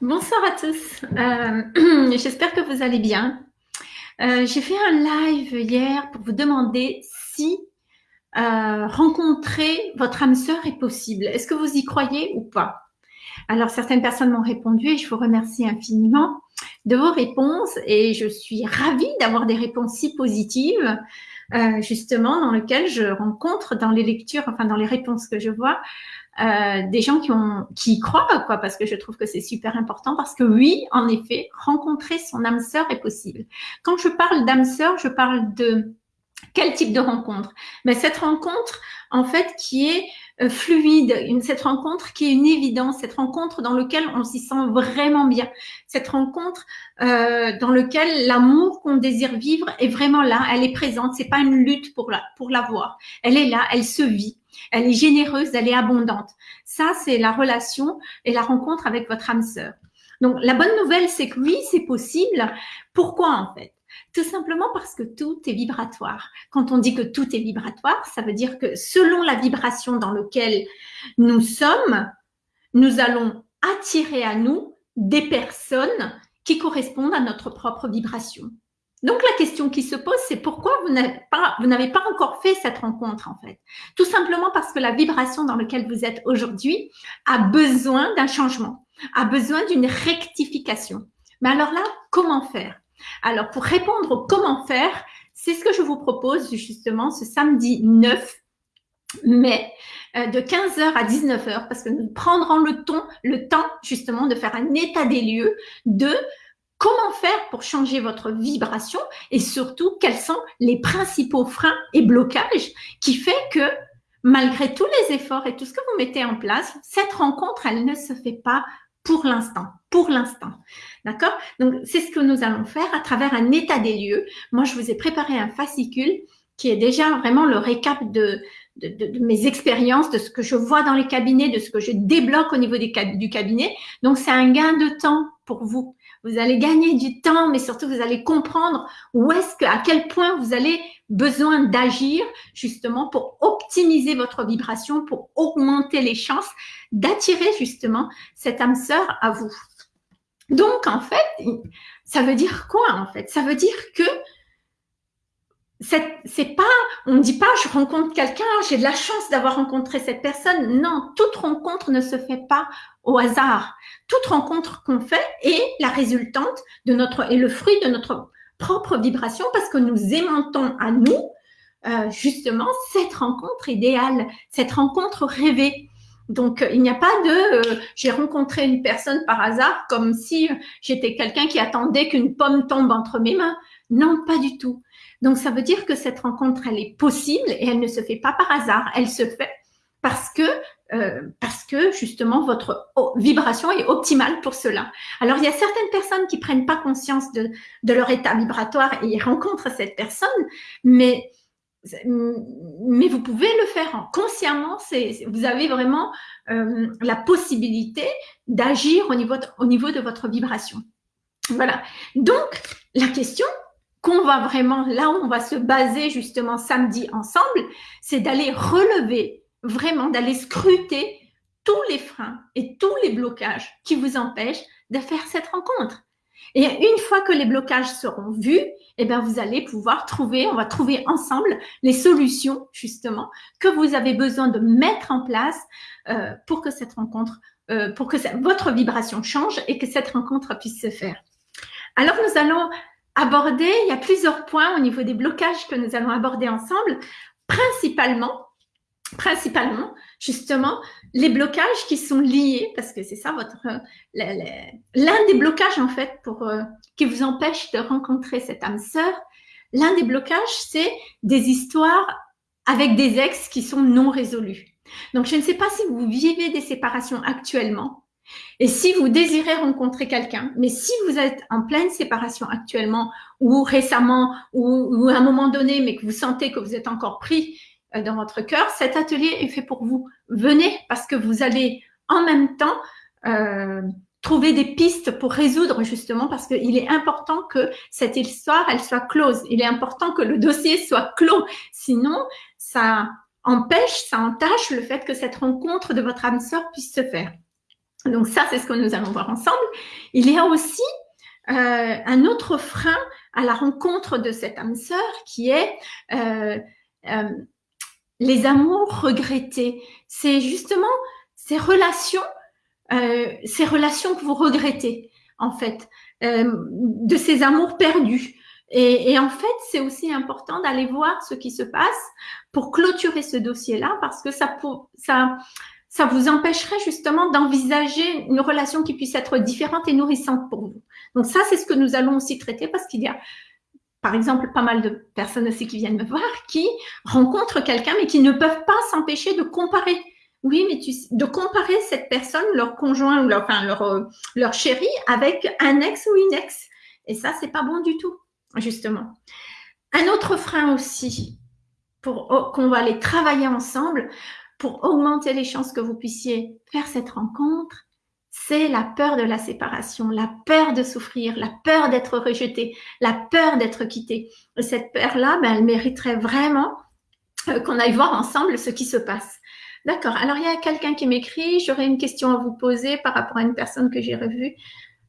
Bonsoir à tous. Euh, j'espère que vous allez bien. Euh, j'ai fait un live hier pour vous demander si euh, rencontrer votre âme sœur est possible. Est-ce que vous y croyez ou pas? Alors, certaines personnes m'ont répondu et je vous remercie infiniment de vos réponses et je suis ravie d'avoir des réponses si positives. Justement dans lesquelles je rencontre dans les lectures, enfin dans les réponses que je vois, euh, des gens qui ont qui y croient quoi parce que je trouve que c'est super important parce que oui en effet rencontrer son âme sœur est possible. Quand je parle d'âme sœur je parle de quel type de rencontre? Mais cette rencontre en fait qui est euh, fluide, une, cette rencontre qui est une évidence, cette rencontre dans laquelle on s'y sent vraiment bien, cette rencontre euh, dans laquelle l'amour qu'on désire vivre est vraiment là, elle est présente, c'est pas une lutte pour la pour l'avoir, elle est là, elle se vit, elle est généreuse, elle est abondante. Ça c'est la relation et la rencontre avec votre âme sœur. Donc la bonne nouvelle c'est que oui c'est possible. Pourquoi en fait? Tout simplement parce que tout est vibratoire. Quand on dit que tout est vibratoire, ça veut dire que selon la vibration dans laquelle nous sommes, nous allons attirer à nous des personnes qui correspondent à notre propre vibration. Donc la question qui se pose, c'est pourquoi vous n'avez pas, encore fait cette rencontre en fait? Tout simplement parce que la vibration dans laquelle vous êtes aujourd'hui a besoin d'un changement, a besoin d'une rectification. Mais alors là, comment faire? Alors, pour répondre au comment faire, c'est ce que je vous propose justement ce samedi 9 mai euh, de 15h à 19h parce que nous prendrons le, temps, le temps justement de faire un état des lieux de comment faire pour changer votre vibration et surtout quels sont les principaux freins et blocages qui fait que malgré tous les efforts et tout ce que vous mettez en place, cette rencontre, elle ne se fait pas pour l'instant, pour l'instant. D'accord? Donc, c'est ce que nous allons faire à travers un état des lieux. Moi, je vous ai préparé un fascicule qui est déjà vraiment le récap de, mes expériences, de ce que je vois dans les cabinets, de ce que je débloque au niveau du cabinet. Donc, c'est un gain de temps pour vous. Vous allez gagner du temps, mais surtout, vous allez comprendre où est-ce que, à quel point vous allez besoin d'agir justement pour optimiser votre vibration, pour augmenter les chances d'attirer justement cette âme sœur à vous. Donc, en fait, ça veut dire quoi, en fait? Ça veut dire que c'est pas, on ne dit pas je rencontre quelqu'un, j'ai de la chance d'avoir rencontré cette personne. Non, toute rencontre ne se fait pas au hasard. Toute rencontre qu'on fait est la résultante de notre, et le fruit de notre propre vibration parce que nous aimantons à nous euh, justement cette rencontre idéale, cette rencontre rêvée. Donc, euh, il n'y a pas de euh, j'ai rencontré une personne par hasard comme si j'étais quelqu'un qui attendait qu'une pomme tombe entre mes mains. Non, pas du tout. Donc, ça veut dire que cette rencontre, elle est possible et elle ne se fait pas par hasard. Elle se fait parce que euh, parce que justement votre vibration est optimale pour cela. Alors il y a certaines personnes qui prennent pas conscience de, de leur état vibratoire et rencontrent cette personne, mais mais vous pouvez le faire consciemment. C'est vous avez vraiment euh, la possibilité d'agir au niveau au niveau de votre vibration. Voilà. Donc la question qu'on va vraiment là où on va se baser justement samedi ensemble, c'est d'aller relever vraiment d'aller scruter tous les freins et tous les blocages qui vous empêchent de faire cette rencontre. Et une fois que les blocages seront vus, eh bien, vous allez pouvoir trouver, on va trouver ensemble les solutions, justement, que vous avez besoin de mettre en place euh, pour que cette rencontre, euh, pour que votre vibration change et que cette rencontre puisse se faire. Alors, nous allons aborder, il y a plusieurs points au niveau des blocages que nous allons aborder ensemble, principalement principalement justement les blocages qui sont liés parce que c'est ça votre l'un des blocages en fait pour euh, qui vous empêche de rencontrer cette âme sœur l'un des blocages c'est des histoires avec des ex qui sont non résolus. Donc je ne sais pas si vous vivez des séparations actuellement et si vous désirez rencontrer quelqu'un, mais si vous êtes en pleine séparation actuellement ou récemment ou, à un moment donné, mais que vous sentez que vous êtes encore pris euh, dans votre cœur, cet atelier est fait pour vous. Venez parce que vous allez en même temps euh, trouver des pistes pour résoudre justement parce qu'il est important que cette histoire, elle soit close. Il est important que le dossier soit clos. Sinon, ça empêche, ça entache le fait que cette rencontre de votre âme sœur puisse se faire. Donc ça, c'est ce que nous allons voir ensemble. Il y a aussi euh, un autre frein à la rencontre de cette âme sœur qui est euh, euh, les amours regrettés. C'est justement ces relations, ces relations que vous regrettez en fait, de ces amours perdus. Et, et en fait, c'est aussi important d'aller voir ce qui se passe pour clôturer ce dossier-là parce que ça, ça, ça vous empêcherait justement d'envisager une relation qui puisse être différente et nourrissante pour vous. Donc ça, c'est ce que nous allons aussi traiter parce qu'il y a, par exemple, pas mal de personnes aussi qui viennent me voir qui rencontrent quelqu'un mais qui ne peuvent pas s'empêcher de comparer. Oui, mais tu, de comparer cette personne, leur conjoint ou leur, enfin leur, euh, leur chéri avec un ex ou une ex. Et ça, c'est pas bon du tout, justement. Un autre frein aussi, pour oh, qu'on va aller travailler ensemble, pour augmenter les chances que vous puissiez faire cette rencontre, c'est la peur de la séparation, la peur de souffrir, la peur d'être rejeté, la peur d'être quitté. Et cette peur-là, ben, elle mériterait vraiment euh, qu'on aille voir ensemble ce qui se passe. D'accord. Alors, il y a quelqu'un qui m'écrit, j'aurais une question à vous poser par rapport à une personne que j'ai revue.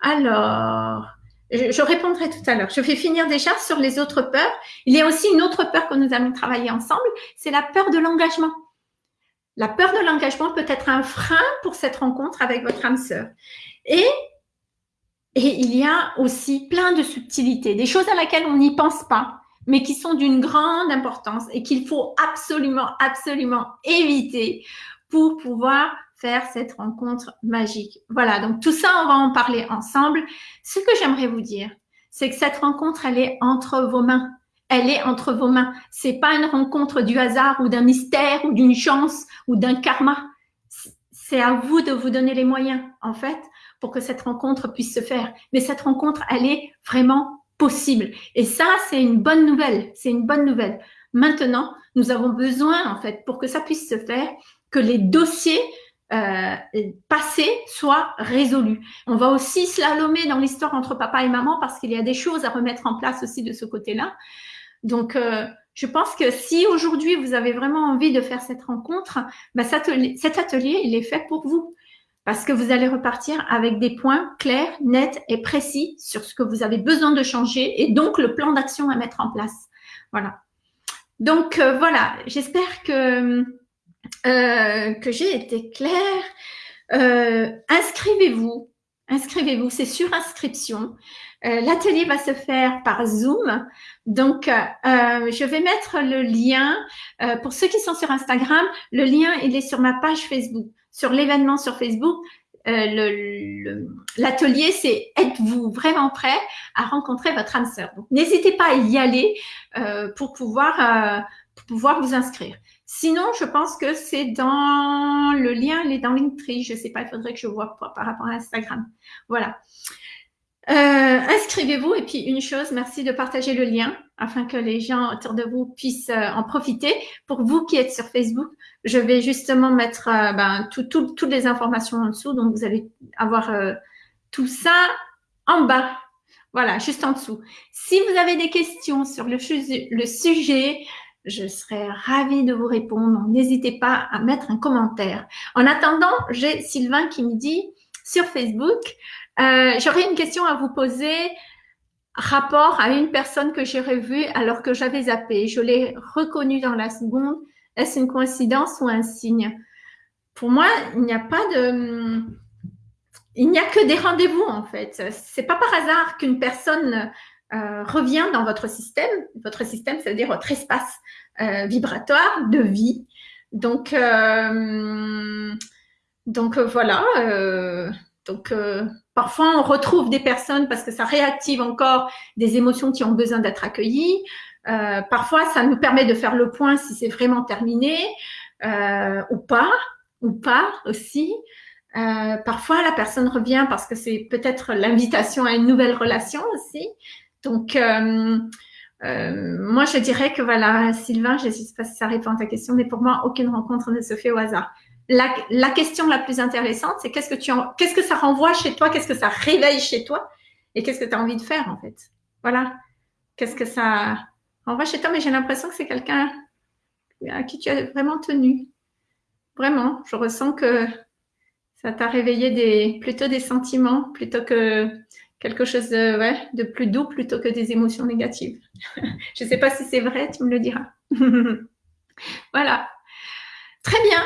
Alors, je, répondrai tout à l'heure. Je vais finir déjà sur les autres peurs. Il y a aussi une autre peur que nous allons travailler ensemble, c'est la peur de l'engagement. La peur de l'engagement peut être un frein pour cette rencontre avec votre âme sœur. Et, il y a aussi plein de subtilités, des choses à laquelle on n'y pense pas, mais qui sont d'une grande importance et qu'il faut absolument, absolument éviter pour pouvoir faire cette rencontre magique. Voilà, donc tout ça, on va en parler ensemble. Ce que j'aimerais vous dire, c'est que cette rencontre, elle est entre vos mains elle est entre vos mains. C'est pas une rencontre du hasard ou d'un mystère ou d'une chance ou d'un karma. C'est à vous de vous donner les moyens, en fait, pour que cette rencontre puisse se faire. Mais cette rencontre, elle est vraiment possible. Et ça, c'est une bonne nouvelle. C'est une bonne nouvelle. Maintenant, nous avons besoin, en fait, pour que ça puisse se faire, que les dossiers euh, passés soient résolus. On va aussi slalomer dans l'histoire entre papa et maman parce qu'il y a des choses à remettre en place aussi de ce côté-là. Donc, euh, je pense que si aujourd'hui vous avez vraiment envie de faire cette rencontre, bah, cet, atelier, il est fait pour vous. Parce que vous allez repartir avec des points clairs, nets et précis sur ce que vous avez besoin de changer et donc le plan d'action à mettre en place. Voilà. Donc euh, voilà, j'espère que, euh, que j'ai été claire. Inscrivez-vous, inscrivez-vous, c'est sur inscription. Euh, l'atelier va se faire par Zoom. Donc, euh, je vais mettre le lien. Euh, pour ceux qui sont sur Instagram, le lien, il est sur ma page Facebook. Sur l'événement sur Facebook, l'atelier, c'est êtes-vous vraiment prêt à rencontrer votre âme sœur? N'hésitez pas à y aller pour, pouvoir, pour pouvoir vous inscrire. Sinon, je pense que c'est dans le lien, il est dans Linktree. Je sais pas, il faudrait que je vois par rapport à Instagram. Voilà. Euh, inscrivez-vous et puis une chose, merci de partager le lien afin que les gens autour de vous puissent euh, en profiter. Pour vous qui êtes sur Facebook, je vais justement mettre euh, ben, toutes les informations en dessous, donc vous allez avoir tout ça en bas. Voilà, juste en dessous. Si vous avez des questions sur le, le sujet, je serai ravie de vous répondre. N'hésitez pas à mettre un commentaire. En attendant, j'ai Sylvain qui me dit sur Facebook, euh, j'aurais une question à vous poser rapport à une personne que j'ai revue alors que j'avais zappé. Je l'ai reconnue dans la seconde. Est-ce une coïncidence ou un signe? Pour moi, il n'y a pas de... Il n'y a que des rendez-vous en fait. C'est pas par hasard qu'une personne euh, revient dans votre système. Votre système, c'est-à-dire votre espace euh, vibratoire de vie. Donc, donc voilà. donc Parfois, on retrouve des personnes parce que ça réactive encore des émotions qui ont besoin d'être accueillies. Euh, parfois, ça nous permet de faire le point si c'est vraiment terminé euh, ou pas, ou pas aussi. Euh, parfois, la personne revient parce que c'est peut-être l'invitation à une nouvelle relation aussi. Donc, moi, je dirais que voilà, Sylvain, je ne sais pas si ça répond à ta question, mais pour moi, aucune rencontre ne se fait au hasard la, question la plus intéressante, c'est qu'est-ce que tu qu'est-ce que ça renvoie chez toi, qu'est-ce que ça réveille chez toi et qu'est-ce que tu as envie de faire en fait. Voilà. Qu'est-ce que ça renvoie chez toi, mais j'ai l'impression que c'est quelqu'un à qui tu as vraiment tenu. Vraiment, je ressens que Ça t'a réveillé des, plutôt des sentiments plutôt que quelque chose de, ouais, de plus doux plutôt que des émotions négatives. Je ne sais pas si c'est vrai, tu me le diras. voilà. Très bien.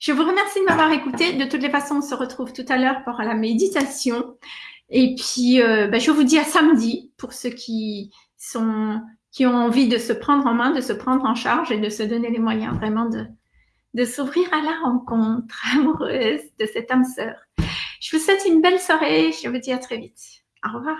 Je vous remercie de m'avoir écouté. De toutes les façons, on se retrouve tout à l'heure pour la méditation. Et puis, euh, ben, je vous dis à samedi pour ceux qui sont qui ont envie de se prendre en main, de se prendre en charge et de se donner les moyens vraiment de, de s'ouvrir à la rencontre amoureuse de cette âme sœur. Je vous souhaite une belle soirée. Je vous dis à très vite. Au revoir.